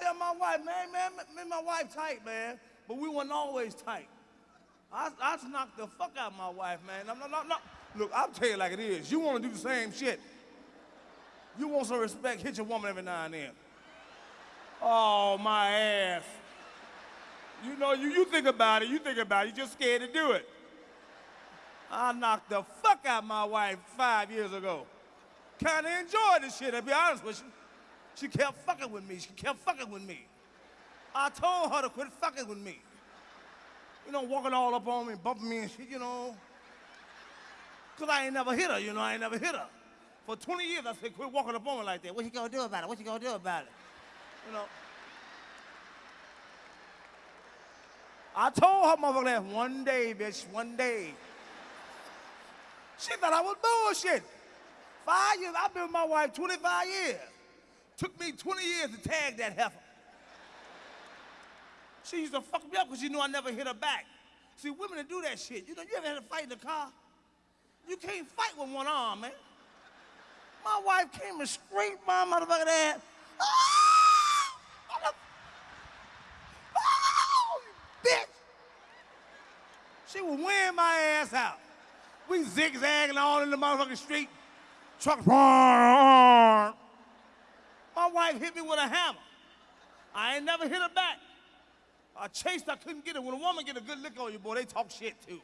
tell my wife, man, man, me and my wife tight, man, but we weren't always tight. I, I knocked the fuck out of my wife, man. No, no, no, no. Look, I'll tell you like it is. You want to do the same shit. You want some respect, hit your woman every now and then. Oh, my ass. You know, you, you think about it, you think about it, you're just scared to do it. I knocked the fuck out my wife five years ago. Kinda enjoyed this shit, to be honest with you. She kept fucking with me, she kept fucking with me. I told her to quit fucking with me. You know, walking all up on me, bumping me and shit, you know. Cause I ain't never hit her, you know, I ain't never hit her. For 20 years, I said, quit walking up on me like that. What you gonna do about it? What you gonna do about it? You know. I told her motherfucker that one day, bitch, one day. She thought I was bullshit. Five years, I've been with my wife 25 years. Took me 20 years to tag that heifer. She used to fuck me up because she knew I never hit her back. See, women that do that shit, you know, you ever had a fight in the car? You can't fight with one arm, man. My wife came and scraped my motherfucking ass. Ah! Oh, bitch! She was wearing my ass out. We zigzagging all in the motherfucking street. Truck. Hit me with a hammer. I ain't never hit her back. I chased, I couldn't get it. When a woman get a good lick on you, boy, they talk shit too.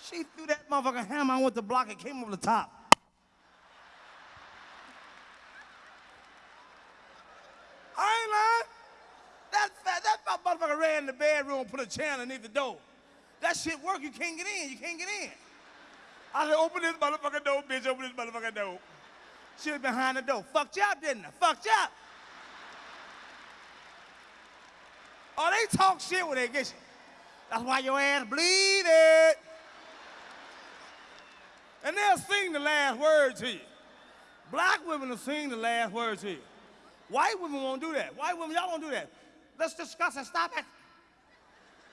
She threw that motherfucking hammer, I went to block it, came over the top. I ain't lying. That, fat, that motherfucker ran in the bedroom, put a chair underneath the door. That shit work, you can't get in, you can't get in. I said, open this motherfucking door, bitch, open this motherfucking door. She was behind the door. Fucked you up, didn't I? Fucked you up. Oh, they talk shit when they get you. That's why your ass bleeding. And they'll sing the last word to you. Black women will sing the last word to you. White women won't do that. White women, y'all won't do that. Let's discuss it. Stop it.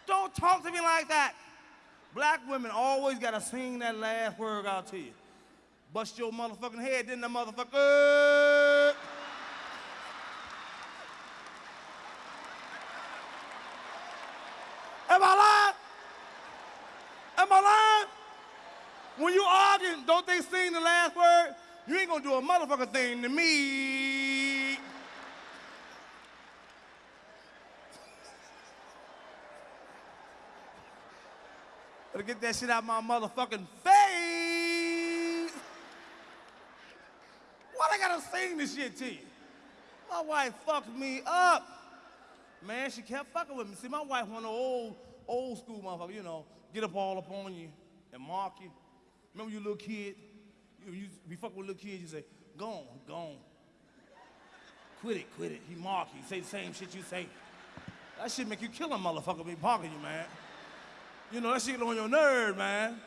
Don't talk to me like that. Black women always gotta sing that last word out to you. Bust your motherfucking head, didn't the motherfucker? Am I lying? Am I lying? When you arguing, don't they sing the last word? You ain't gonna do a motherfucker thing to me. Better get that shit out my motherfucking face. Why I gotta sing this shit to you? My wife fucked me up. Man, she kept fucking with me. See, my wife one of old, old school motherfucker, you know, get up all up on you and mark you. Remember you little kid? You, you be fucking with little kids, you say, go on, go on. Quit it, quit it. He mark you, say the same shit you say. That shit make you kill a motherfucker be parking you, man. You know, that shit on your nerve, man.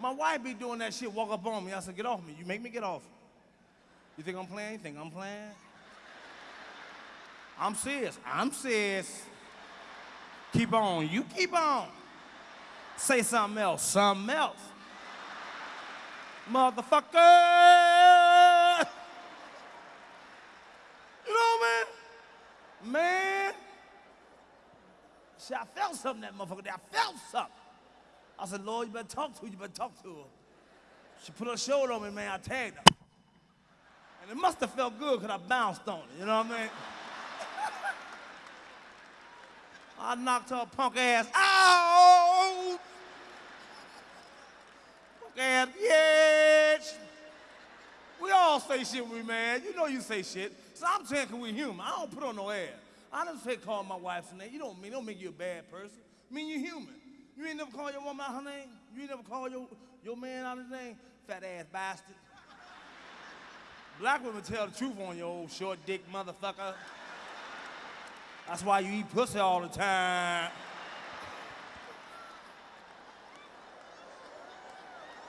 My wife be doing that shit, walk up on me. I said, get off me. You make me get off. You think I'm playing? You think I'm playing? I'm serious. I'm serious. Keep on. You keep on. Say something else. Something else. Motherfucker! You know, man? Man. See, I felt something that motherfucker I felt something. I said, Lord, you better talk to her. You better talk to her. She put her shoulder on me, man. I tagged her. And it must have felt good because I bounced on it. You know what I mean? I knocked her punk ass out. Punk ass, bitch. We all say shit when we mad. You know you say shit. So I'm saying, can we human? I don't put on no air. I don't say call my wife's name. You don't mean don't make you a bad person. I mean you're human. You ain't never call your woman out her name. You ain't never call your, your man out his name. Fat ass bastard. Black women tell the truth on you, old short dick motherfucker. That's why you eat pussy all the time.